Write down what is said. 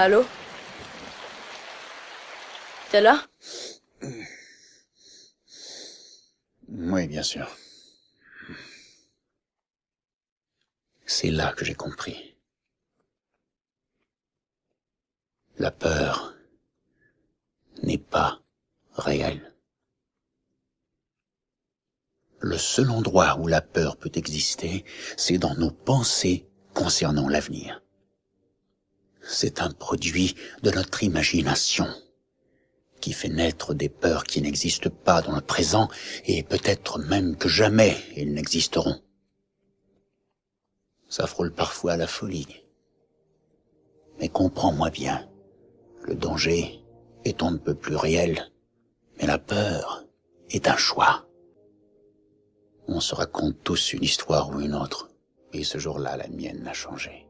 Allô? T'es là? Oui, bien sûr. C'est là que j'ai compris. La peur n'est pas réelle. Le seul endroit où la peur peut exister, c'est dans nos pensées concernant l'avenir. C'est un produit de notre imagination qui fait naître des peurs qui n'existent pas dans le présent et peut-être même que jamais ils n'existeront. Ça frôle parfois à la folie. Mais comprends-moi bien, le danger est on ne peut plus réel, mais la peur est un choix. On se raconte tous une histoire ou une autre, et ce jour-là, la mienne n'a changé.